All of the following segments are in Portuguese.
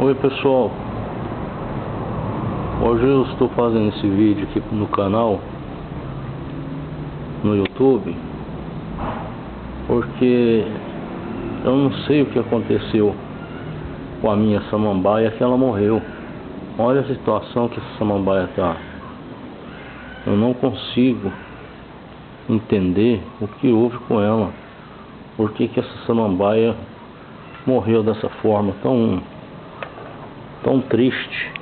Oi pessoal, hoje eu estou fazendo esse vídeo aqui no canal no YouTube porque eu não sei o que aconteceu com a minha samambaia que ela morreu. Olha a situação que essa samambaia está eu não consigo entender o que houve com ela. Por que que essa samambaia morreu dessa forma tão tão triste.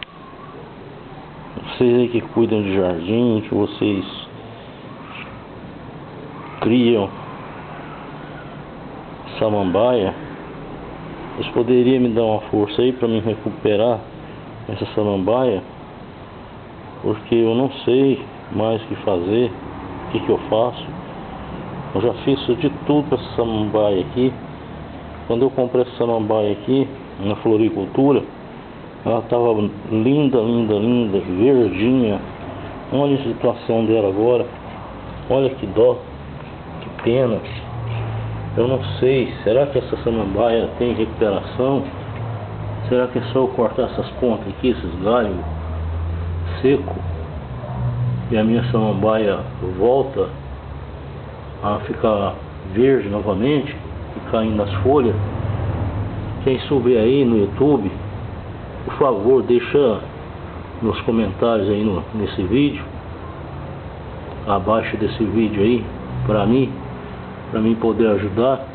Vocês aí que cuidam de jardim, que vocês criam samambaia, vocês poderiam me dar uma força aí para me recuperar essa samambaia? Porque eu não sei mais o que fazer, o que, que eu faço. Eu já fiz de tudo para essa samambaia aqui. Quando eu comprei essa samambaia aqui, na floricultura, ela estava linda, linda, linda, verdinha. Olha a situação dela agora. Olha que dó, que pena. Eu não sei, será que essa samambaia tem recuperação? Será que é só eu cortar essas pontas aqui, esses galhos seco e a minha samambaia volta a ficar verde novamente e caindo as folhas? Quem souber aí no YouTube por favor, deixa nos comentários aí no, nesse vídeo, abaixo desse vídeo aí, para mim, para mim poder ajudar.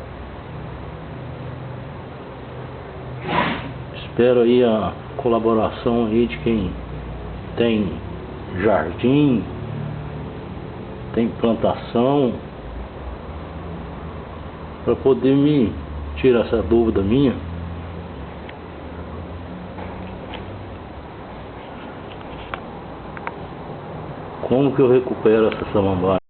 Espero aí a colaboração aí de quem tem jardim, tem plantação, para poder me tirar essa dúvida minha. Como que eu recupero essa samambaia?